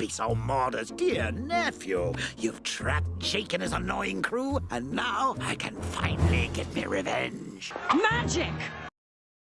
be so modest, dear nephew. You've trapped Jake and his annoying crew, and now I can finally get my revenge. Magic!